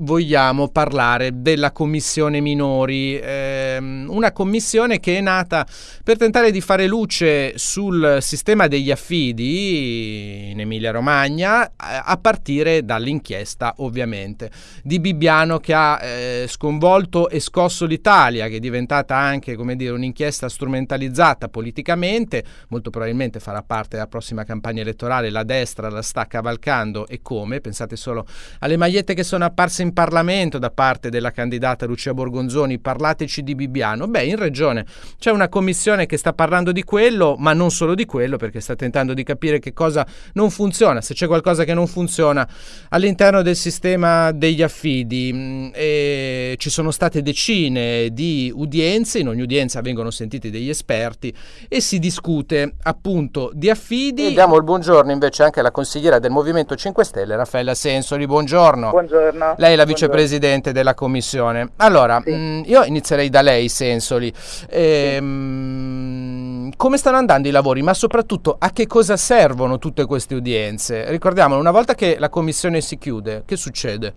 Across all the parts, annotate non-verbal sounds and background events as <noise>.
vogliamo parlare della commissione minori, ehm, una commissione che è nata per tentare di fare luce sul sistema degli affidi in Emilia Romagna, a partire dall'inchiesta ovviamente di Bibbiano che ha eh, sconvolto e scosso l'Italia, che è diventata anche dire, un'inchiesta strumentalizzata politicamente, molto probabilmente farà parte della prossima campagna elettorale, la destra la sta cavalcando e come, pensate solo alle magliette che sono apparse in Parlamento da parte della candidata Lucia Borgonzoni, parlateci di Bibbiano. Beh, in regione c'è una commissione che sta parlando di quello, ma non solo di quello, perché sta tentando di capire che cosa non funziona, se c'è qualcosa che non funziona all'interno del sistema degli affidi. Mm, e ci sono state decine di udienze, in ogni udienza vengono sentiti degli esperti e si discute appunto di affidi. E diamo il buongiorno invece anche alla consigliera del Movimento 5 Stelle, Raffaella Sensoli. Buongiorno. Buongiorno. Lei è la vicepresidente della commissione. Allora, sì. mh, mm, io inizierei da lei, Sensoli. Ehm, come stanno andando i lavori, ma soprattutto a che cosa servono tutte queste udienze? Ricordiamolo, una volta che la commissione si chiude, che succede?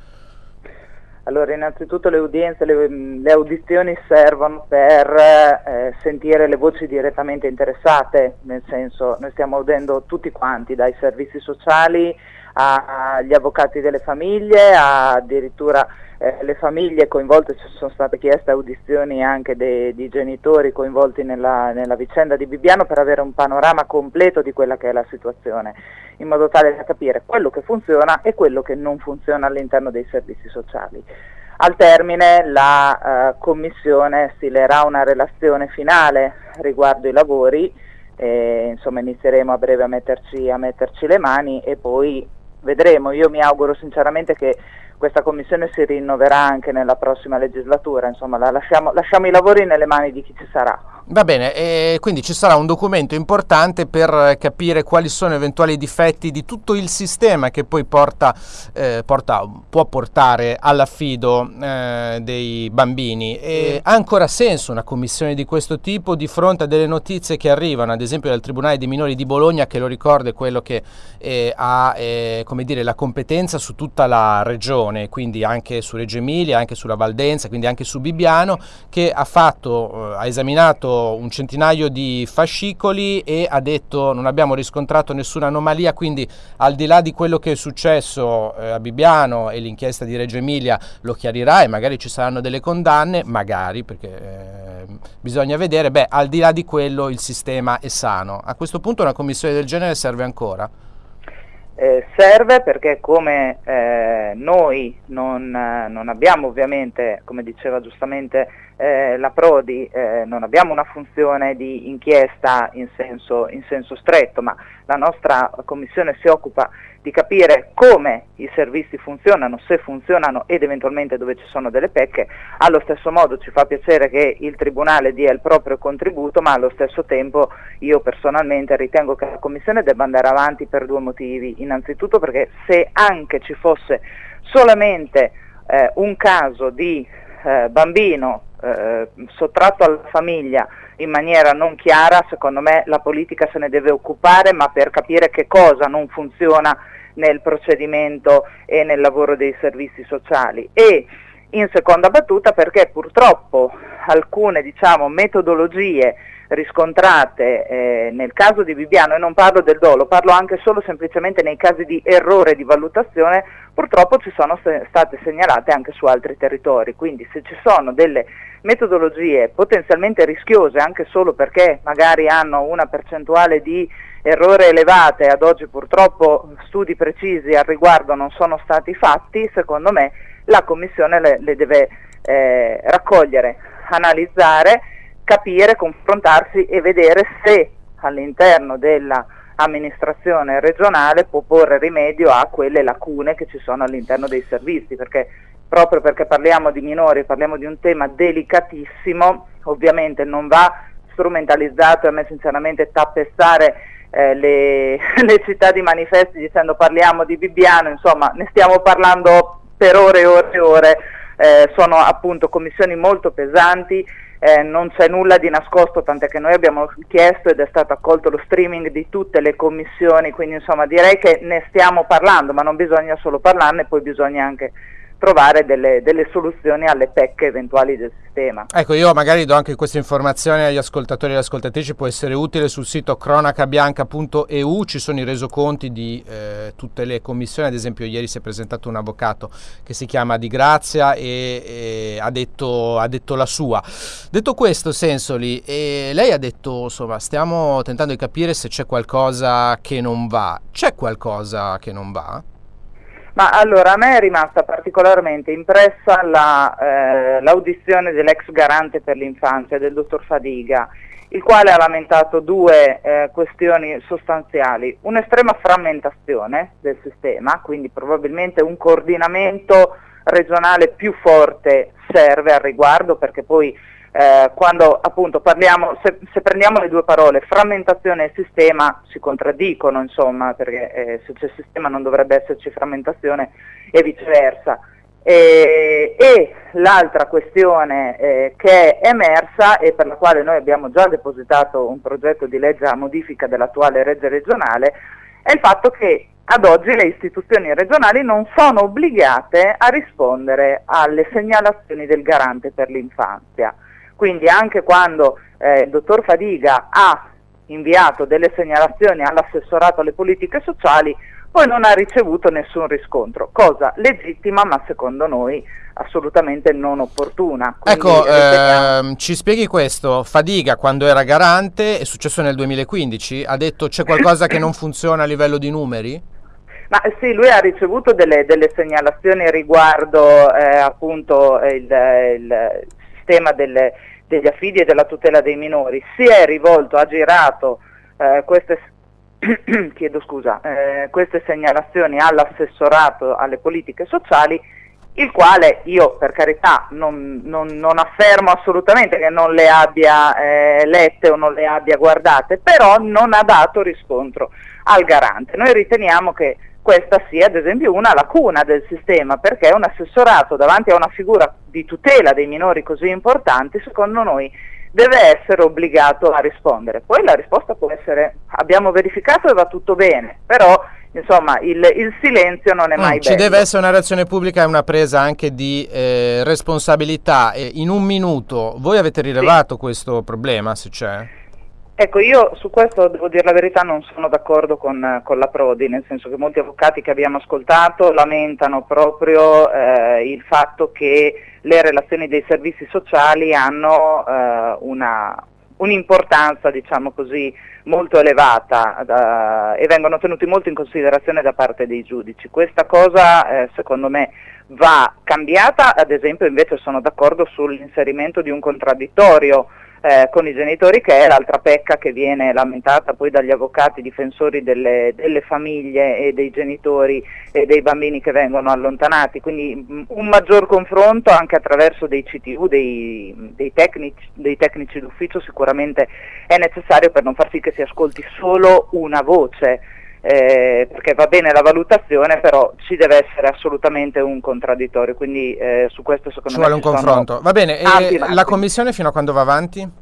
Allora, innanzitutto le udienze, le, le audizioni servono per eh, sentire le voci direttamente interessate, nel senso noi stiamo udendo tutti quanti, dai servizi sociali agli avvocati delle famiglie, addirittura eh, le famiglie coinvolte, ci sono state chieste audizioni anche dei, di genitori coinvolti nella, nella, vicenda di Bibbiano per avere un panorama completo di quella che è la situazione, in modo tale da capire quello che funziona e quello che non funziona all'interno dei servizi sociali. Al termine la eh, Commissione stilerà una relazione finale riguardo i lavori, e, insomma inizieremo a breve a metterci, a metterci le mani e poi vedremo, io mi auguro sinceramente che questa commissione si rinnoverà anche nella prossima legislatura, insomma lasciamo, lasciamo i lavori nelle mani di chi ci sarà. Va bene, e quindi ci sarà un documento importante per capire quali sono eventuali difetti di tutto il sistema che poi porta, eh, porta, può portare all'affido eh, dei bambini. E ha ancora senso una commissione di questo tipo di fronte a delle notizie che arrivano, ad esempio dal Tribunale dei minori di Bologna, che lo ricordo è quello che eh, ha eh, dire, la competenza su tutta la regione, quindi anche su Reggio Emilia, anche sulla Valdenza, quindi anche su Bibbiano, che ha, fatto, eh, ha esaminato un centinaio di fascicoli e ha detto non abbiamo riscontrato nessuna anomalia, quindi al di là di quello che è successo eh, a Bibbiano e l'inchiesta di Reggio Emilia lo chiarirà e magari ci saranno delle condanne, magari perché eh, bisogna vedere, beh al di là di quello il sistema è sano. A questo punto una commissione del genere serve ancora? Eh, serve perché come eh, noi non, non, abbiamo ovviamente, come diceva giustamente eh, la Prodi, eh, non abbiamo una funzione di inchiesta in senso, in senso stretto, ma la nostra Commissione si occupa di capire come i servizi funzionano, se funzionano ed eventualmente dove ci sono delle pecche, allo stesso modo ci fa piacere che il Tribunale dia il proprio contributo, ma allo stesso tempo io personalmente ritengo che la Commissione debba andare avanti per due motivi, innanzitutto perché se anche ci fosse solamente eh, un caso di eh, bambino eh, sottratto alla famiglia in maniera non chiara, secondo me la politica se ne deve occupare, ma per capire che cosa non funziona nel procedimento e nel lavoro dei servizi sociali. E in seconda battuta perché purtroppo alcune diciamo, metodologie riscontrate eh, nel caso di Bibiano, e non parlo del dolo, parlo anche solo semplicemente nei casi di errore di valutazione, purtroppo ci sono se state segnalate anche su altri territori, quindi se ci sono delle metodologie potenzialmente rischiose anche solo perché magari hanno una percentuale di errore elevate, ad oggi purtroppo studi precisi al riguardo non sono stati fatti, secondo me la Commissione le, le deve eh, raccogliere, analizzare, capire, confrontarsi e vedere se all'interno dell'amministrazione regionale può porre rimedio a quelle lacune che ci sono all'interno dei servizi, perché proprio perché parliamo di minori, parliamo di un tema delicatissimo, ovviamente non va strumentalizzato e a me sinceramente tappestare eh, le, <laughs> le, città di manifesti dicendo parliamo di Bibbiano, insomma ne stiamo parlando per ore e ore e ore, eh, sono appunto commissioni molto pesanti, eh, non c'è nulla di nascosto, tant'è che noi abbiamo chiesto ed è stato accolto lo streaming di tutte le commissioni, quindi insomma direi che ne stiamo parlando, ma non bisogna solo parlarne, poi bisogna anche trovare delle, delle, soluzioni alle pecche eventuali del sistema. Ecco, io magari do anche questa informazione agli ascoltatori e alle ascoltatrici, può essere utile sul sito cronacabianca.eu, ci sono i resoconti di eh, tutte le commissioni, ad esempio ieri si è presentato un avvocato che si chiama Di Grazia e, e ha, detto, ha, detto, la sua. Detto questo, Sensoli, lei ha detto, insomma, stiamo tentando di capire se c'è qualcosa che non va. C'è qualcosa che non va? Ma allora a me è rimasta particolarmente impressa la, eh, l'audizione dell'ex garante per l'infanzia, del dottor Fadiga, il quale ha lamentato due eh, questioni sostanziali, un'estrema frammentazione del sistema, quindi probabilmente un coordinamento regionale più forte serve al riguardo perché poi eh, quando appunto parliamo, se, se, prendiamo le due parole frammentazione e sistema si contraddicono insomma perché eh, se c'è sistema non dovrebbe esserci frammentazione e viceversa. E, e l'altra questione eh, che è emersa e per la quale noi abbiamo già depositato un progetto di legge a modifica dell'attuale legge regionale è il fatto che ad oggi le istituzioni regionali non sono obbligate a rispondere alle segnalazioni del garante per l'infanzia. Quindi anche quando eh, il dottor Fadiga ha inviato delle segnalazioni all'assessorato alle politiche sociali, poi non ha ricevuto nessun riscontro, cosa legittima ma secondo noi assolutamente non opportuna. Quindi ecco, ehm, ci spieghi questo, Fadiga quando era garante, è successo nel 2015, ha detto c'è qualcosa che non funziona a livello di numeri? Ma sì, lui ha ricevuto delle, delle segnalazioni riguardo eh, appunto il, il sistema delle, degli affidi e della tutela dei minori, si è rivolto, ha girato eh, queste, <clears throat> scusa, eh, queste segnalazioni all'assessorato alle politiche sociali, il quale io per carità non, non, non affermo assolutamente che non le abbia eh, lette o non le abbia guardate, però non ha dato riscontro al garante. Noi riteniamo che questa sia ad esempio una lacuna del sistema perché un assessorato davanti a una figura di tutela dei minori così importanti secondo noi deve essere obbligato a rispondere. Poi la risposta può essere abbiamo verificato e va tutto bene, però insomma il, il silenzio non è mai mm, Ci deve essere una reazione pubblica e una presa anche di eh, responsabilità. E in un minuto voi avete rilevato sì. questo problema se c'è? Ecco, io su questo devo dire la verità non sono d'accordo con, con, la Prodi, nel senso che molti avvocati che abbiamo ascoltato lamentano proprio eh, il fatto che le relazioni dei servizi sociali hanno eh, un'importanza, diciamo così, molto elevata da, e vengono tenuti molto in considerazione da parte dei giudici. Questa cosa eh, secondo me va cambiata, ad esempio invece sono d'accordo sull'inserimento di un contraddittorio eh, con i genitori che è l'altra pecca che viene lamentata poi dagli avvocati difensori delle, delle, famiglie e dei genitori e dei bambini che vengono allontanati, quindi mh, mm, un maggior confronto anche attraverso dei CTU, dei, dei, tecnici, dei tecnici d'ufficio sicuramente è necessario per non far sì che si ascolti solo una voce. Eh, perché va bene la valutazione, però ci deve essere assolutamente un contraddittorio, quindi eh, su questo secondo ci me vuole un confronto. Va bene, e la commissione fino a quando va avanti?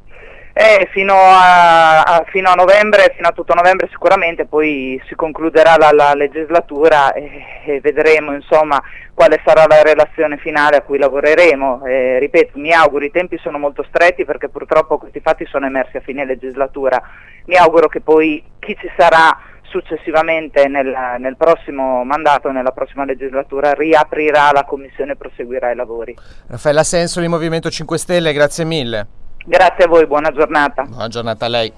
Eh, fino, a, a, fino, a, novembre, fino a tutto novembre sicuramente, poi si concluderà la, la legislatura e, e, vedremo insomma quale sarà la relazione finale a cui lavoreremo. Eh, ripeto, mi auguro, i tempi sono molto stretti perché purtroppo questi fatti sono emersi a fine legislatura, mi auguro che poi chi ci sarà successivamente nel, nel, prossimo mandato, nella prossima legislatura, riaprirà la Commissione e proseguirà i lavori. Raffaella Senso di Movimento 5 Stelle, grazie mille. Grazie a voi, buona giornata. Buona giornata a lei.